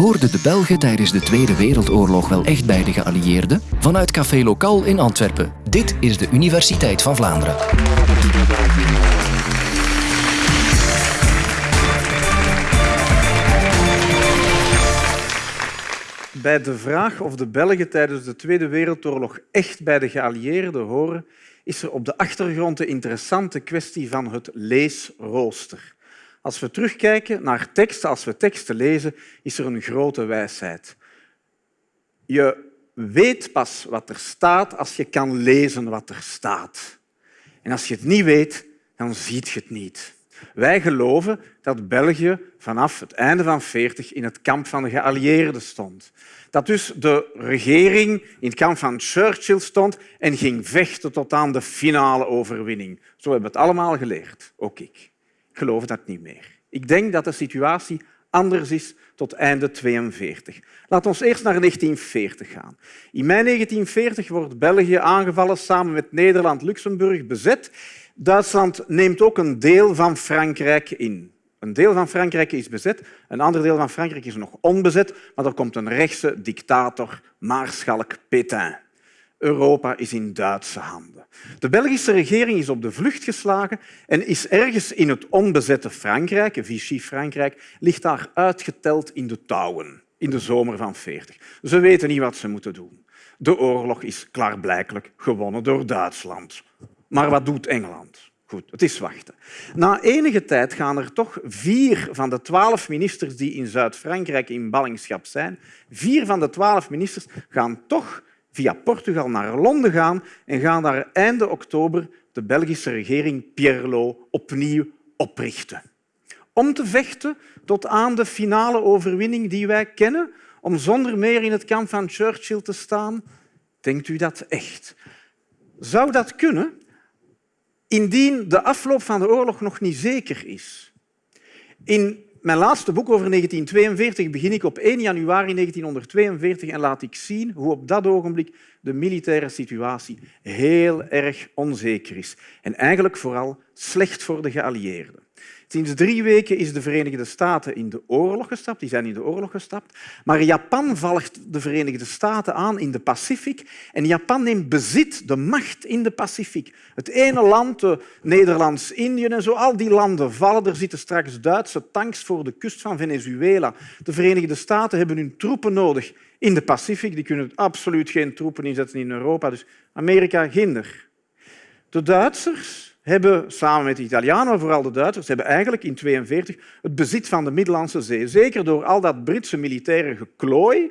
Hoorden de Belgen tijdens de Tweede Wereldoorlog wel echt bij de geallieerden? Vanuit Café Lokaal in Antwerpen. Dit is de Universiteit van Vlaanderen. Bij de vraag of de Belgen tijdens de Tweede Wereldoorlog echt bij de geallieerden horen, is er op de achtergrond de interessante kwestie van het leesrooster. Als we terugkijken naar teksten, als we teksten lezen, is er een grote wijsheid. Je weet pas wat er staat als je kan lezen wat er staat. En als je het niet weet, dan ziet je het niet. Wij geloven dat België vanaf het einde van 40 in het kamp van de geallieerden stond. Dat dus de regering in het kamp van Churchill stond en ging vechten tot aan de finale overwinning. Zo hebben we het allemaal geleerd, ook ik. Geloof dat niet meer. Ik denk dat de situatie anders is tot einde 42. Laten we eerst naar 1940 gaan. In mei 1940 wordt België aangevallen samen met Nederland-Luxemburg bezet. Duitsland neemt ook een deel van Frankrijk in. Een deel van Frankrijk is bezet, een ander deel van Frankrijk is nog onbezet, maar er komt een rechtse dictator, Maarschalk Pétain. Europa is in Duitse handen. De Belgische regering is op de vlucht geslagen en is ergens in het onbezette Frankrijk, Vichy-Frankrijk, ligt daar uitgeteld in de touwen in de zomer van 40. Ze weten niet wat ze moeten doen. De oorlog is klaarblijkelijk gewonnen door Duitsland. Maar wat doet Engeland? Goed, het is wachten. Na enige tijd gaan er toch vier van de twaalf ministers die in Zuid-Frankrijk in ballingschap zijn, vier van de twaalf ministers gaan toch via Portugal naar Londen gaan en gaan daar einde oktober de Belgische regering Pierlo opnieuw oprichten. Om te vechten tot aan de finale overwinning die wij kennen, om zonder meer in het kamp van Churchill te staan. Denkt u dat echt? Zou dat kunnen indien de afloop van de oorlog nog niet zeker is? In mijn laatste boek over 1942 begin ik op 1 januari 1942 en laat ik zien hoe op dat ogenblik de militaire situatie heel erg onzeker is. En eigenlijk vooral slecht voor de geallieerden. Sinds drie weken is de Verenigde Staten in de oorlog gestapt. Die zijn in de oorlog gestapt. Maar Japan volgt de Verenigde Staten aan in de Pacific. En Japan neemt bezit, de macht in de Pacific. Het ene land, Nederlands-Indië en zo, al die landen vallen. Er zitten straks Duitse tanks voor de kust van Venezuela. De Verenigde Staten hebben hun troepen nodig in de Pacific. Die kunnen absoluut geen troepen inzetten in Europa. Dus Amerika, ginder. De Duitsers hebben samen met de Italianen, vooral de Duitsers, hebben eigenlijk in 1942 het bezit van de Middellandse Zee. Zeker door al dat Britse militaire geklooi.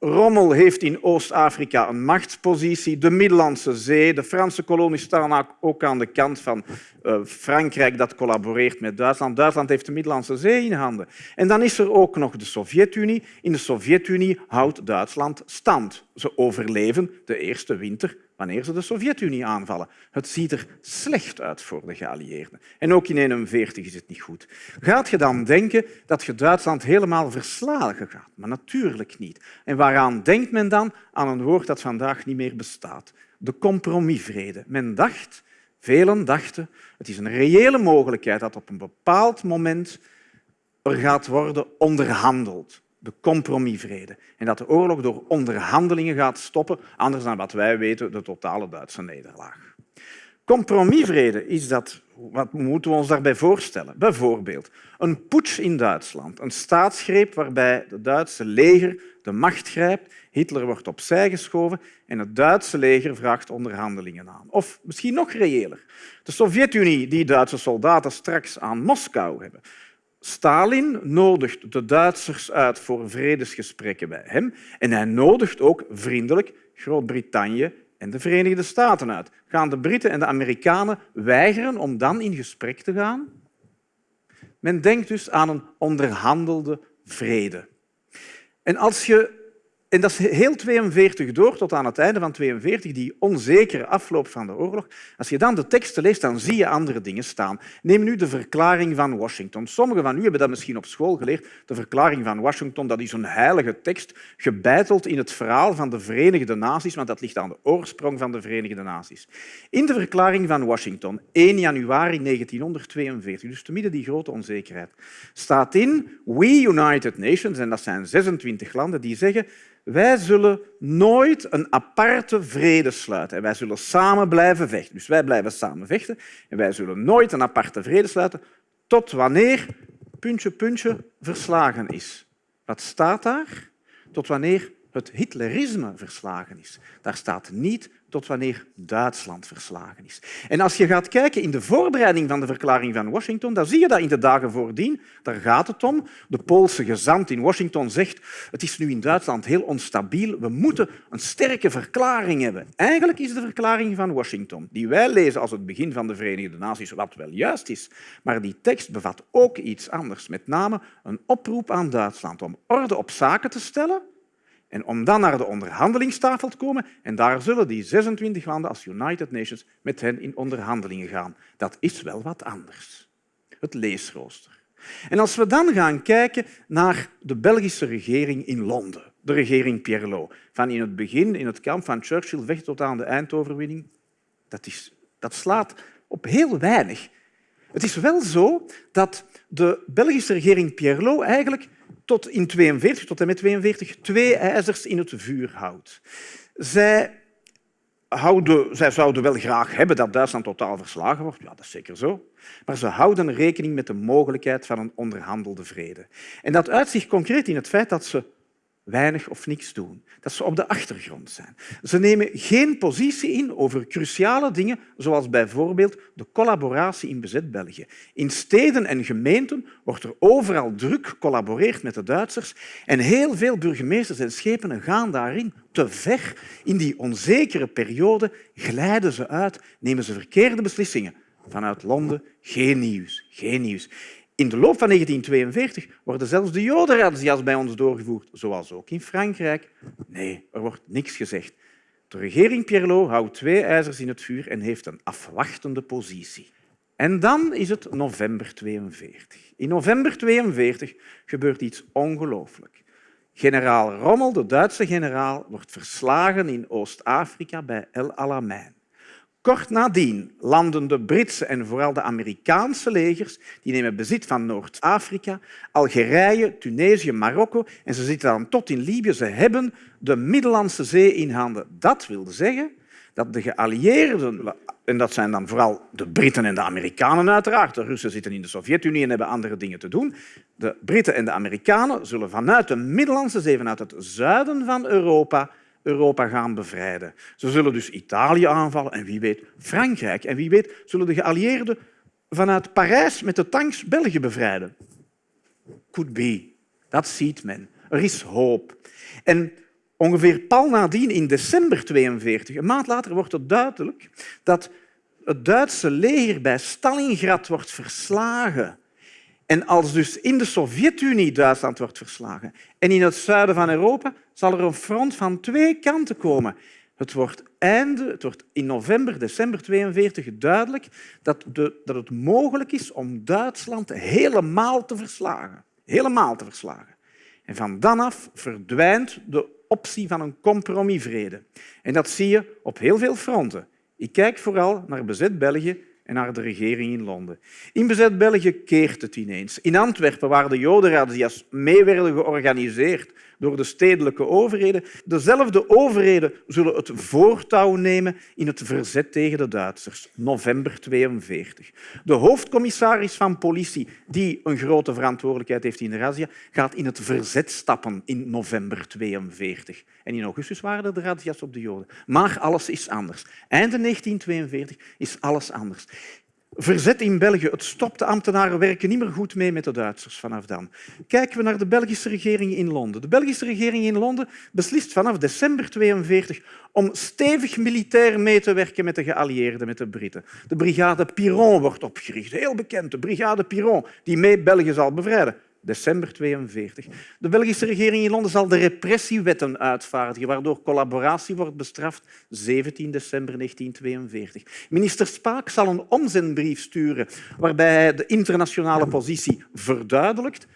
Rommel heeft in Oost-Afrika een machtspositie. De Middellandse Zee, de Franse kolonies staan ook aan de kant van uh, Frankrijk dat collaboreert met Duitsland. Duitsland heeft de Middellandse Zee in handen. En dan is er ook nog de Sovjet-Unie. In de Sovjet-Unie houdt Duitsland stand. Ze overleven de eerste winter wanneer ze de Sovjet-Unie aanvallen. Het ziet er slecht uit voor de geallieerden. En ook in 1941 is het niet goed. Gaat je dan denken dat je Duitsland helemaal verslagen gaat? Maar natuurlijk niet. En waaraan denkt men dan? Aan een woord dat vandaag niet meer bestaat. De compromisvrede. Men dacht, velen dachten, het is een reële mogelijkheid dat op een bepaald moment er gaat worden onderhandeld de compromisvrede. En dat de oorlog door onderhandelingen gaat stoppen, anders dan wat wij weten, de totale Duitse nederlaag. Compromisvrede is dat, wat moeten we ons daarbij voorstellen? Bijvoorbeeld een putsch in Duitsland, een staatsgreep waarbij het Duitse leger de macht grijpt, Hitler wordt opzij geschoven en het Duitse leger vraagt onderhandelingen aan. Of misschien nog reëler, de Sovjet-Unie die Duitse soldaten straks aan Moskou hebben. Stalin nodigt de Duitsers uit voor vredesgesprekken bij hem en hij nodigt ook vriendelijk Groot-Brittannië en de Verenigde Staten uit. Gaan de Britten en de Amerikanen weigeren om dan in gesprek te gaan? Men denkt dus aan een onderhandelde vrede. En als je en dat is heel 42 door tot aan het einde van 42, die onzekere afloop van de oorlog. Als je dan de teksten leest, dan zie je andere dingen staan. Neem nu de verklaring van Washington. Sommigen van u hebben dat misschien op school geleerd. De verklaring van Washington dat is een heilige tekst, gebeiteld in het verhaal van de Verenigde Naties, want dat ligt aan de oorsprong van de Verenigde Naties. In de verklaring van Washington, 1 januari 1942, dus te midden die grote onzekerheid, staat in We United Nations, en dat zijn 26 landen, die zeggen wij zullen nooit een aparte vrede sluiten. En wij zullen samen blijven vechten. Dus wij blijven samen vechten en wij zullen nooit een aparte vrede sluiten tot wanneer puntje, puntje verslagen is. Wat staat daar? Tot wanneer het Hitlerisme verslagen is. Daar staat niet tot wanneer Duitsland verslagen is. En als je gaat kijken in de voorbereiding van de verklaring van Washington, dan zie je dat in de dagen voordien. Daar gaat het om. De Poolse gezant in Washington zegt het is nu in Duitsland heel onstabiel. We moeten een sterke verklaring hebben. Eigenlijk is de verklaring van Washington, die wij lezen als het begin van de Verenigde Naties, wat wel juist is, maar die tekst bevat ook iets anders. Met name een oproep aan Duitsland om orde op zaken te stellen en om dan naar de onderhandelingstafel te komen, en daar zullen die 26 landen als United Nations met hen in onderhandelingen gaan. Dat is wel wat anders. Het leesrooster. En als we dan gaan kijken naar de Belgische regering in Londen, de regering Pierlot, van in het begin, in het kamp van Churchill, weg tot aan de eindoverwinning, dat, is, dat slaat op heel weinig. Het is wel zo dat de Belgische regering Pierlot eigenlijk tot in 42, tot en met 42, twee ijzers in het vuur houdt. Zij, houden, zij zouden wel graag hebben dat Duitsland totaal verslagen wordt. Ja, dat is zeker zo. Maar ze houden rekening met de mogelijkheid van een onderhandelde vrede. En dat uitzicht concreet in het feit dat ze weinig of niks doen. Dat ze op de achtergrond zijn. Ze nemen geen positie in over cruciale dingen, zoals bijvoorbeeld de collaboratie in bezet België. In steden en gemeenten wordt er overal druk gecollaboreerd met de Duitsers en heel veel burgemeesters en schepenen gaan daarin te ver. In die onzekere periode glijden ze uit, nemen ze verkeerde beslissingen. Vanuit Londen geen nieuws, geen nieuws. In de loop van 1942 worden zelfs de jodenrazzia's bij ons doorgevoerd, zoals ook in Frankrijk. Nee, er wordt niks gezegd. De regering Pierlot houdt twee ijzers in het vuur en heeft een afwachtende positie. En dan is het november 42. In november 42 gebeurt iets ongelooflijk. Generaal Rommel, de Duitse generaal, wordt verslagen in Oost-Afrika bij El Alamein. Kort nadien landen de Britse en vooral de Amerikaanse legers. Die nemen bezit van Noord-Afrika, Algerije, Tunesië, Marokko en ze zitten dan tot in Libië. Ze hebben de Middellandse Zee in handen. Dat wil zeggen dat de geallieerden, en dat zijn dan vooral de Britten en de Amerikanen uiteraard, de Russen zitten in de Sovjet-Unie en hebben andere dingen te doen, de Britten en de Amerikanen zullen vanuit de Middellandse Zee, vanuit het zuiden van Europa, Europa gaan bevrijden. Ze zullen dus Italië aanvallen en wie weet Frankrijk. En wie weet zullen de geallieerden vanuit Parijs met de tanks België bevrijden. Could be. Dat ziet men. Er is hoop. En ongeveer pal nadien, in december 42, een maand later, wordt het duidelijk dat het Duitse leger bij Stalingrad wordt verslagen. En als dus in de Sovjet-Unie Duitsland wordt verslagen en in het zuiden van Europa, zal er een front van twee kanten komen. Het wordt, einde, het wordt in november, december 42 duidelijk dat, de, dat het mogelijk is om Duitsland helemaal te verslagen. Helemaal te verslagen. En van dan af verdwijnt de optie van een compromisvrede. En dat zie je op heel veel fronten. Ik kijk vooral naar bezet België en naar de regering in Londen. In bezet België keert het ineens. In Antwerpen, waar de jodenrazzia's mee werden georganiseerd door de stedelijke overheden, dezelfde overheden zullen het voortouw nemen in het verzet tegen de Duitsers. November 42. De hoofdcommissaris van politie, die een grote verantwoordelijkheid heeft in de razzia, gaat in het verzet stappen in november 42. En in augustus waren er de razzia's op de Joden. Maar alles is anders. Einde 1942 is alles anders. Verzet in België. Het stopt. De ambtenaren werken niet meer goed mee met de Duitsers vanaf dan. Kijken we naar de Belgische regering in Londen. De Belgische regering in Londen beslist vanaf december 42 om stevig militair mee te werken met de geallieerden, met de Britten. De brigade Piron wordt opgericht. Heel bekend, de brigade Piron, die mee België zal bevrijden. December 42. De Belgische regering in Londen zal de repressiewetten uitvaardigen, waardoor collaboratie wordt bestraft, 17 december 1942. Minister Spaak zal een omzendbrief sturen waarbij hij de internationale positie verduidelijkt,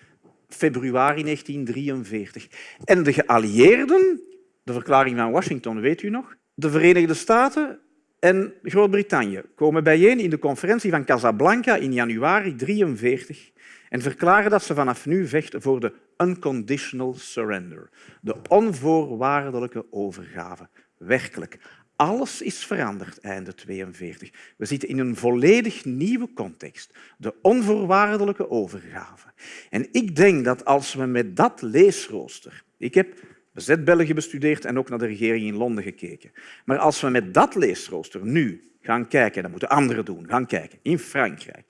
februari 1943. En de geallieerden, de verklaring van Washington, weet u nog? De Verenigde Staten en Groot-Brittannië komen bijeen in de conferentie van Casablanca in januari 1943 en verklaren dat ze vanaf nu vechten voor de unconditional surrender, de onvoorwaardelijke overgave. Werkelijk, alles is veranderd einde 42. We zitten in een volledig nieuwe context, de onvoorwaardelijke overgave. En ik denk dat als we met dat leesrooster... Ik heb bezet België bestudeerd en ook naar de regering in Londen gekeken. Maar als we met dat leesrooster nu gaan kijken, dat moeten anderen doen, gaan kijken, in Frankrijk,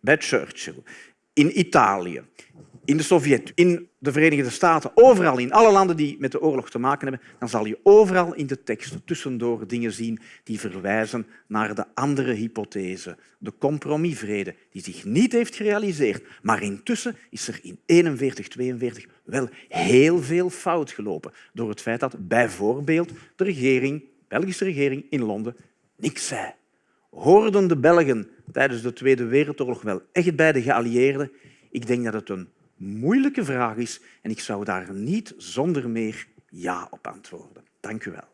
bij Churchill, in Italië, in de Sovjet, in de Verenigde Staten, overal in alle landen die met de oorlog te maken hebben, dan zal je overal in de tekst tussendoor dingen zien die verwijzen naar de andere hypothese, de compromisvrede, die zich niet heeft gerealiseerd. Maar intussen is er in 41, 42 wel heel veel fout gelopen door het feit dat bijvoorbeeld de regering, de Belgische regering in Londen niks zei. Hoorden de Belgen tijdens de Tweede Wereldoorlog wel echt bij de geallieerden? Ik denk dat het een moeilijke vraag is en ik zou daar niet zonder meer ja op antwoorden. Dank u wel.